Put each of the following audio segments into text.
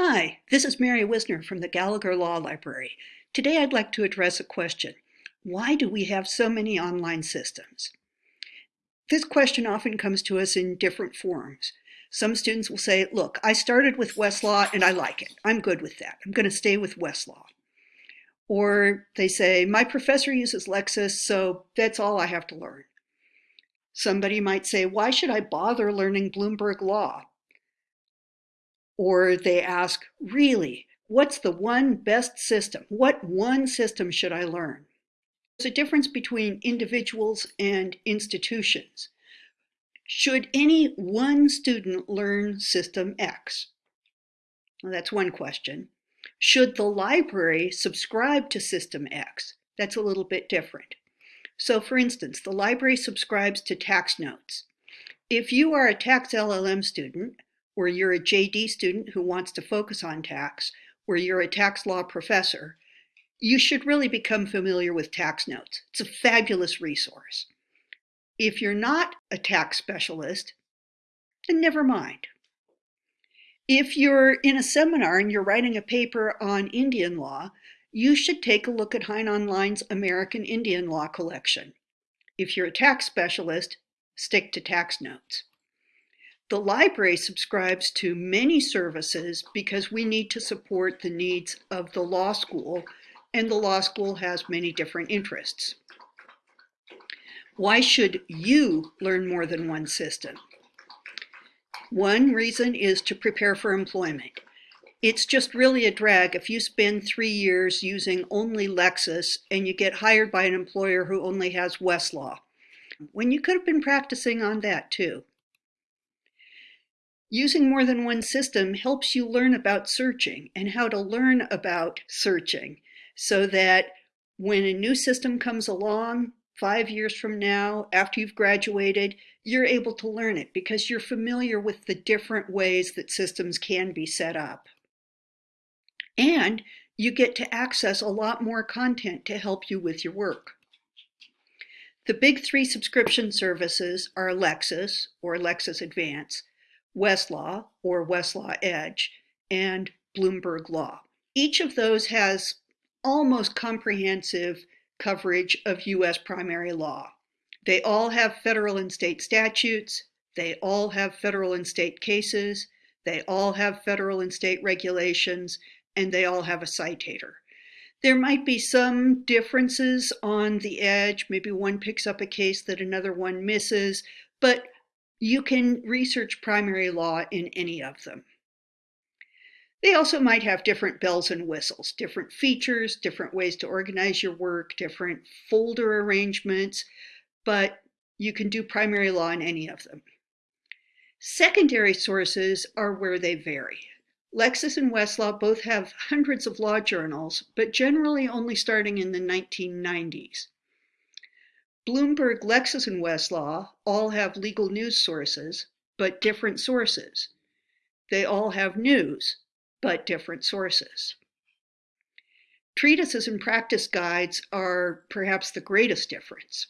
Hi, this is Mary Whisner from the Gallagher Law Library. Today I'd like to address a question. Why do we have so many online systems? This question often comes to us in different forms. Some students will say, look, I started with Westlaw and I like it. I'm good with that. I'm going to stay with Westlaw. Or they say, my professor uses Lexis, so that's all I have to learn. Somebody might say, why should I bother learning Bloomberg Law? Or they ask, really, what's the one best system? What one system should I learn? There's a difference between individuals and institutions. Should any one student learn System X? Well, that's one question. Should the library subscribe to System X? That's a little bit different. So for instance, the library subscribes to tax notes. If you are a tax LLM student, or you're a JD student who wants to focus on tax, or you're a tax law professor, you should really become familiar with tax notes. It's a fabulous resource. If you're not a tax specialist, then never mind. If you're in a seminar and you're writing a paper on Indian law, you should take a look at Hein Online's American Indian Law Collection. If you're a tax specialist, stick to TaxNotes. The library subscribes to many services because we need to support the needs of the law school, and the law school has many different interests. Why should you learn more than one system? One reason is to prepare for employment. It's just really a drag if you spend three years using only Lexis and you get hired by an employer who only has Westlaw, when you could have been practicing on that too. Using more than one system helps you learn about searching and how to learn about searching so that when a new system comes along, five years from now, after you've graduated, you're able to learn it because you're familiar with the different ways that systems can be set up. And you get to access a lot more content to help you with your work. The big three subscription services are Lexis or Lexis Advance, Westlaw or Westlaw Edge, and Bloomberg Law. Each of those has almost comprehensive coverage of U.S. primary law. They all have federal and state statutes. They all have federal and state cases. They all have federal and state regulations and they all have a citator. There might be some differences on the edge. Maybe one picks up a case that another one misses, but you can research primary law in any of them. They also might have different bells and whistles, different features, different ways to organize your work, different folder arrangements, but you can do primary law in any of them. Secondary sources are where they vary. Lexis and Westlaw both have hundreds of law journals, but generally only starting in the 1990s. Bloomberg, Lexis, and Westlaw all have legal news sources, but different sources. They all have news, but different sources. Treatises and practice guides are perhaps the greatest difference.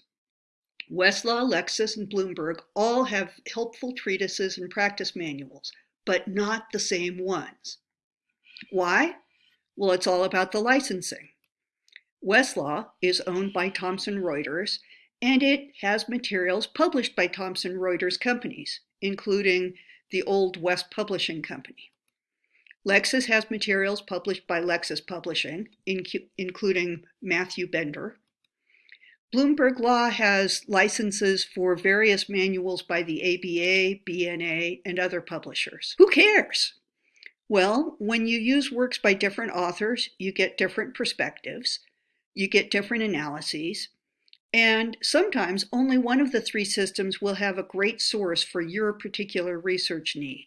Westlaw, Lexis, and Bloomberg all have helpful treatises and practice manuals, but not the same ones. Why? Well, it's all about the licensing. Westlaw is owned by Thomson Reuters, and it has materials published by Thomson Reuters companies, including the old West Publishing Company. Lexis has materials published by Lexis Publishing, including Matthew Bender, Bloomberg Law has licenses for various manuals by the ABA, BNA, and other publishers. Who cares? Well, when you use works by different authors, you get different perspectives, you get different analyses, and sometimes only one of the three systems will have a great source for your particular research need.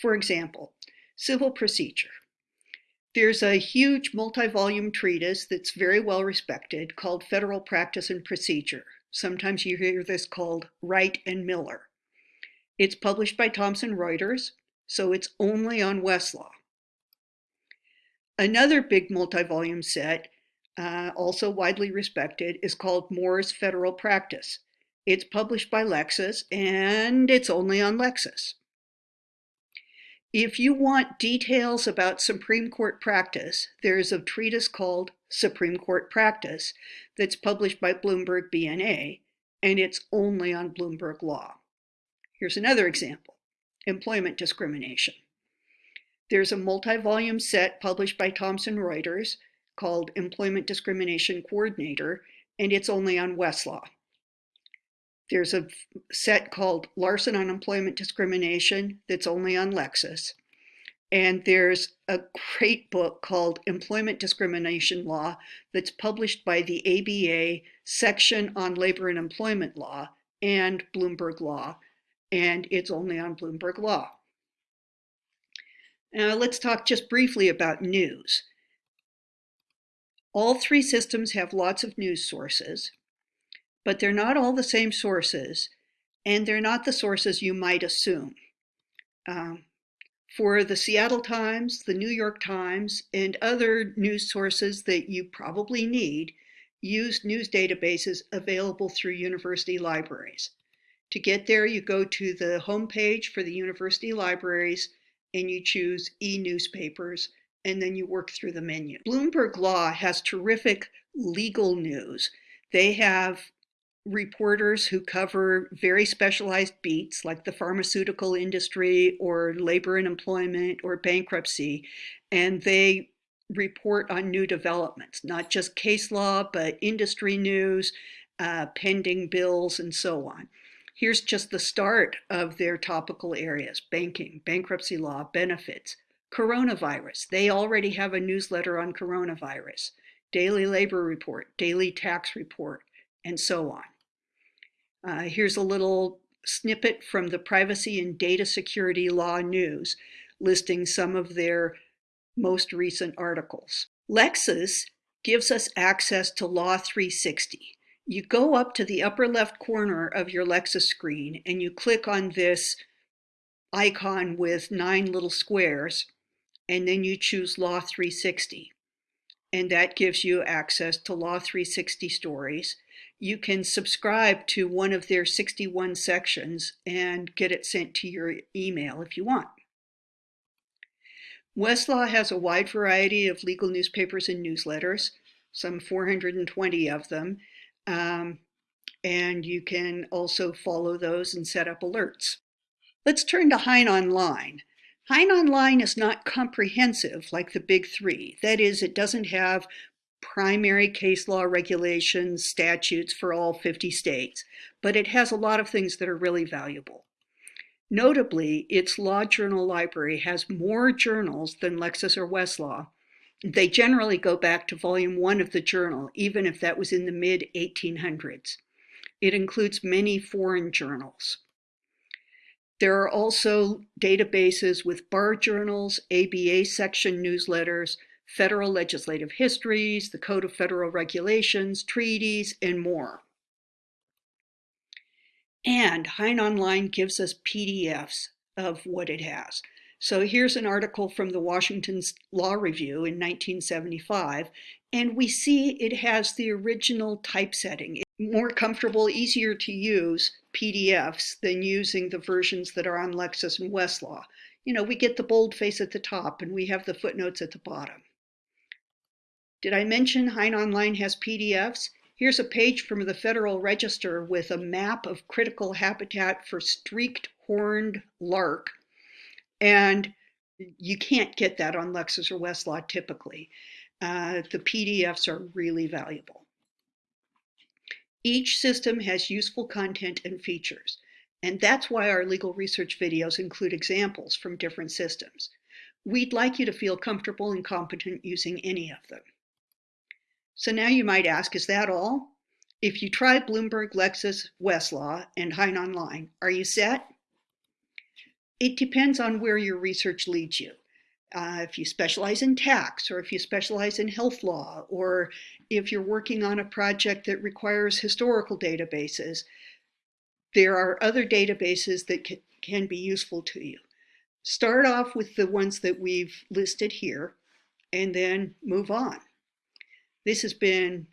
For example, civil procedure. There's a huge multi-volume treatise that's very well respected called Federal Practice and Procedure. Sometimes you hear this called Wright and Miller. It's published by Thomson Reuters, so it's only on Westlaw. Another big multi-volume set, uh, also widely respected, is called Moore's Federal Practice. It's published by Lexis, and it's only on Lexis. If you want details about Supreme Court practice, there's a treatise called Supreme Court Practice that's published by Bloomberg BNA, and it's only on Bloomberg Law. Here's another example, employment discrimination. There's a multi-volume set published by Thomson Reuters called Employment Discrimination Coordinator, and it's only on Westlaw. There's a set called Larson on Employment Discrimination that's only on Lexis. And there's a great book called Employment Discrimination Law that's published by the ABA section on labor and employment law and Bloomberg Law, and it's only on Bloomberg Law. Now let's talk just briefly about news. All three systems have lots of news sources, but they're not all the same sources, and they're not the sources you might assume. Um, for the Seattle Times, the New York Times, and other news sources that you probably need, use news databases available through university libraries. To get there, you go to the homepage for the university libraries and you choose e-newspapers and then you work through the menu. Bloomberg Law has terrific legal news. They have reporters who cover very specialized beats like the pharmaceutical industry or labor and employment or bankruptcy, and they report on new developments, not just case law, but industry news, uh, pending bills, and so on. Here's just the start of their topical areas, banking, bankruptcy law, benefits, coronavirus. They already have a newsletter on coronavirus, daily labor report, daily tax report, and so on. Uh, here's a little snippet from the Privacy and Data Security Law News, listing some of their most recent articles. Lexis gives us access to Law 360. You go up to the upper left corner of your Lexis screen and you click on this icon with nine little squares, and then you choose Law 360. And that gives you access to Law 360 stories you can subscribe to one of their 61 sections and get it sent to your email if you want. Westlaw has a wide variety of legal newspapers and newsletters, some 420 of them, um, and you can also follow those and set up alerts. Let's turn to Hein Online. Hein Online is not comprehensive like the big three. That is, it doesn't have primary case law regulations, statutes for all 50 states, but it has a lot of things that are really valuable. Notably, its law journal library has more journals than Lexis or Westlaw. They generally go back to volume one of the journal, even if that was in the mid 1800s. It includes many foreign journals. There are also databases with bar journals, ABA section newsletters, federal legislative histories, the Code of Federal Regulations, treaties, and more. And Hein Online gives us PDFs of what it has. So here's an article from the Washington Law Review in 1975, and we see it has the original typesetting. More comfortable, easier to use PDFs than using the versions that are on Lexis and Westlaw. You know, we get the boldface at the top and we have the footnotes at the bottom. Did I mention Hein Online has PDFs? Here's a page from the Federal Register with a map of critical habitat for streaked horned lark. And you can't get that on Lexis or Westlaw typically. Uh, the PDFs are really valuable. Each system has useful content and features, and that's why our legal research videos include examples from different systems. We'd like you to feel comfortable and competent using any of them. So now you might ask, is that all? If you try Bloomberg, Lexis, Westlaw, and Hein Online, are you set? It depends on where your research leads you. Uh, if you specialize in tax, or if you specialize in health law, or if you're working on a project that requires historical databases, there are other databases that can be useful to you. Start off with the ones that we've listed here, and then move on. This has been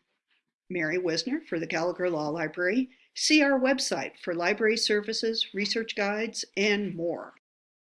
Mary Whisner for the Gallagher Law Library. See our website for library services, research guides, and more.